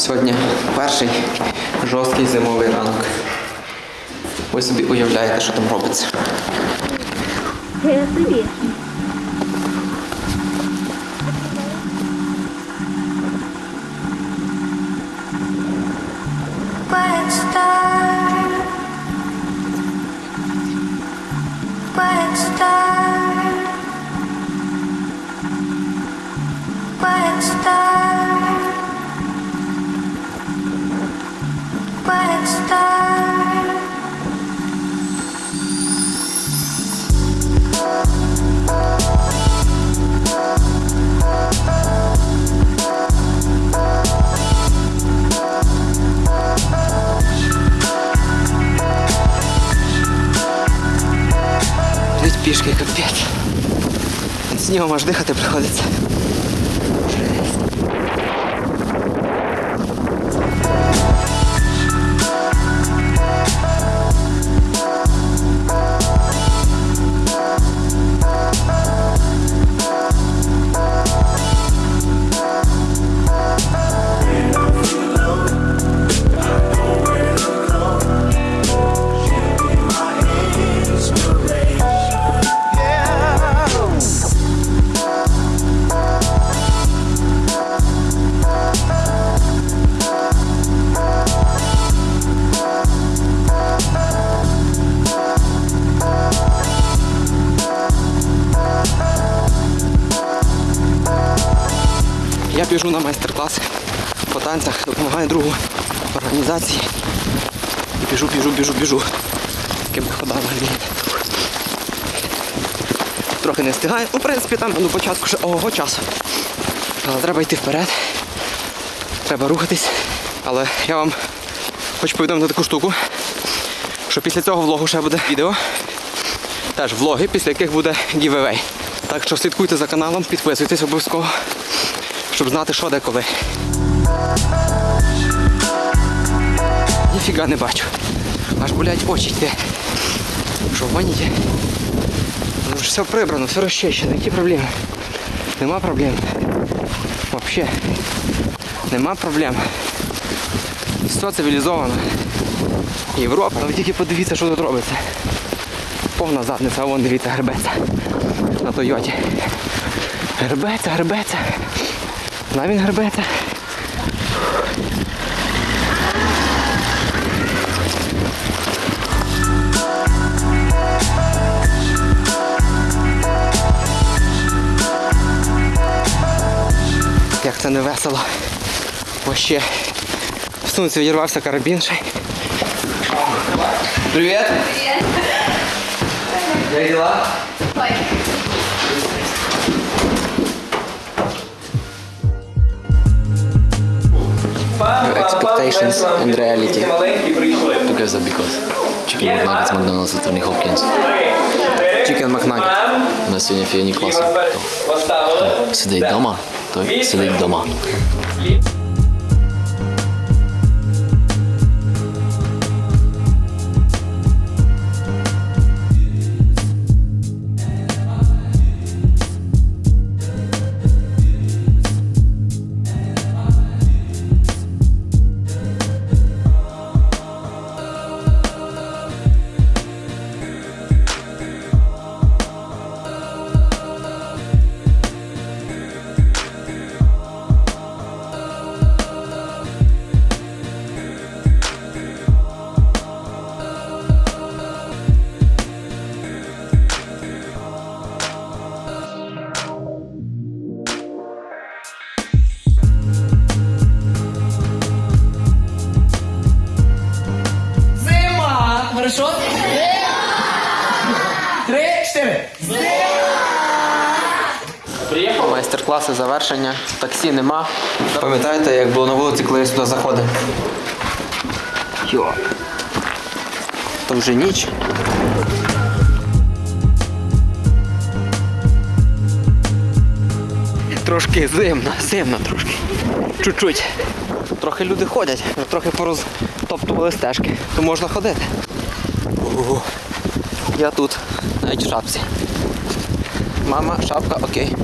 Сьогодні перший жорсткий зимовий ранок. Ви собі уявляєте, що там робиться. Собі. пішки капець. Під снігом аж дихати приходиться. Біжу на майстер-клас по танцях, допомагаю другу організації. І біжу, біжу, біжу, біжу. Такими ходами. Трохи не встигаю. Ну, в принципі, там до початку ще ого часу. Але треба йти вперед. Треба рухатись. Але я вам хочу повідомити таку штуку, що після цього влогу ще буде відео. Теж влоги, після яких буде giveaway. Так що слідкуйте за каналом, підписуйтесь обов'язково, щоб знати, що де коли. Ніфіга не бачу. Аж болять очі йде. Що в є? Ну ж все прибрано, все розчищено, які проблеми? Нема проблем. Вообще. Нема проблем. Все цивілізовано. Європа, ви тільки подивіться, що тут робиться. Повна задниця, а вон дивіться, гребеться. На Тойоті. Гребеться, гребеться. На він гребеться. Як це не весело. Вообще. В сумці відірвався карабін ще. Привіт! Привіт! Як дела? Your expectations and reality. Together because Chicken McNuggets, Макдональдс и Тони Хопкинс. Chicken McNugget. У нас сьогодні фіні класи. Хто сидить вдома, той сидить вдома. Майстер-класи завершення. Таксі нема. Пам'ятаєте, як було на вулиці, коли я сюди заходив? Йо. То вже ніч. Трошки зимно, зимно трошки. Чуть-чуть. Трохи люди ходять, трохи порозтоптували стежки. То можна ходити. Я тут, навіть в шапці. Мама, шапка, окей.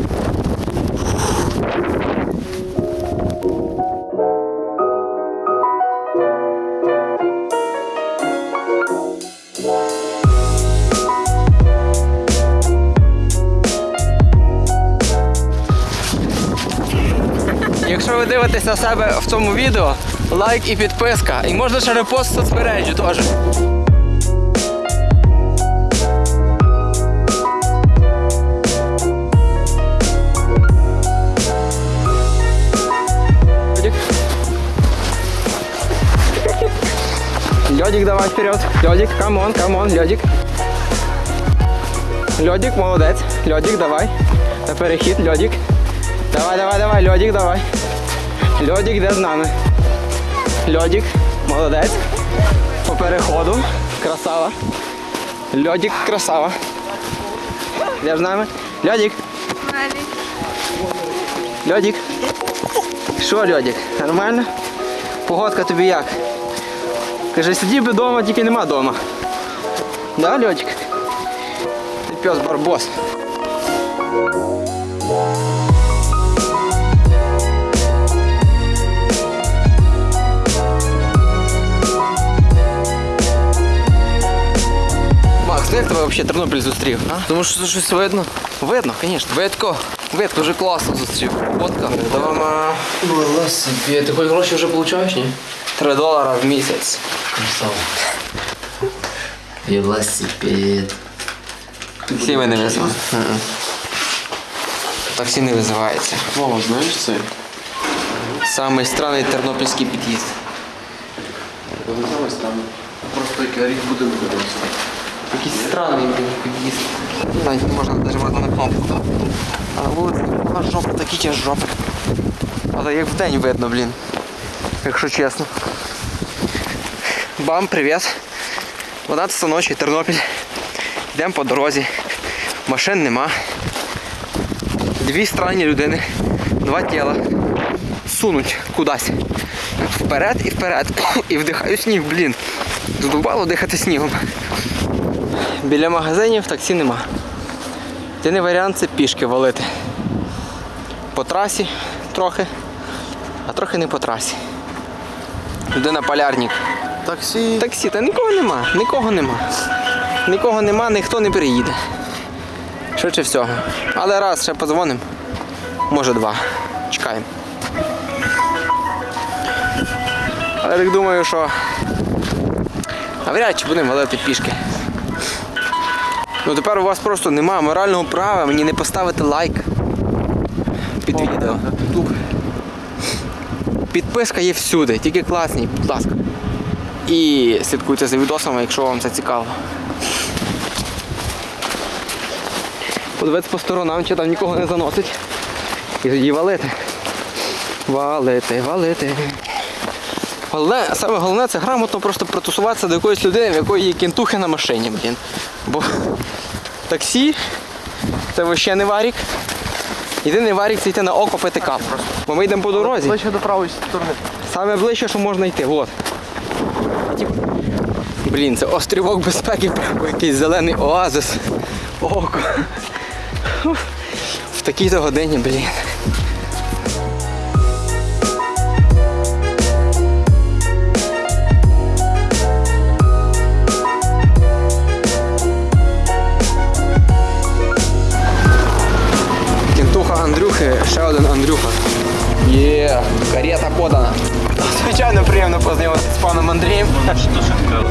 Якщо ви дивитеся себе в цьому відео, лайк і підписка. І можна ще репост в соцмережі теж. Льодик, давай вперед. Льодик, come on, come on, Льодик. Льодик, молодець. Льодик, давай. На перехід, Льодик. Давай, давай, давай, Льодик, давай. Льодик, де з нами? Льодик, молодець. По переходу. Красава. Льодик, красава. Де з нами? Льодик. Льодик. Що, Льодик? Нормально? Погодка тобі як? Каже, сидів би вдома, тільки нема вдома. Да, Льодик? Ти пес барбос. Макс, ну як тебе взагалі Тернопіль зустрів? А? Тому що це щось видно. Видно, звісно. Видко. Видно. Дуже класно зустрів. Фотка. Дома Велосипед. Ти хоч гроші вже получаєш, ні? 3 долара в місяць. Велосипед. Таксі ми не визиваємо. Таксі не визивається. Вова, знаєш це? Самий странний тернопільський під'їзд. Ось там. Просто який рік буде видався. Якийсь странний під'їзд. Навіть можна нажимати на кнопку. А вулиці така жопа, такі ті жопи. Але як вдень видно, блін. Якщо чесно. Бам, привіт. 12 ночі, Тернопіль. Йдемо по дорозі. Машин нема. Дві странні людини. Два тіла. Сунуть кудись. Вперед і вперед. І вдихаю сніг, блін. Задубало дихати снігом. Біля магазинів таксі нема. Єдиний варіант це пішки валити. По трасі трохи, а трохи не по трасі. Людина полярник. Таксі. Таксі, та нікого нема, нікого нема. Нікого нема, ніхто не приїде. Швидше всього. Але раз ще подзвонимо. Може два. Чекаємо. Але так думаю, що навряд чи будемо валити пішки. Ну тепер у вас просто немає морального права мені не поставити лайк під відео. Підписка є всюди, тільки класні, будь ласка. І слідкуйте за відосами, якщо вам це цікаво. Подивитися по сторонам, чи там нікого не заносить. І тоді валити. Валити, валити. Головне, саме головне це грамотно просто притусуватися до якоїсь людини, в якої є кінтухи на машині, блін. Бо таксі це взагалі не варік. Єдиний варік це йти на око каву. Бо ми йдемо по дорозі. Ближче до правої сторони. Саме ближче, що можна йти. Вот. Блін, це острівок безпеки, прямо якийсь зелений оазис. Око. В такій-то годині, блін. Подана.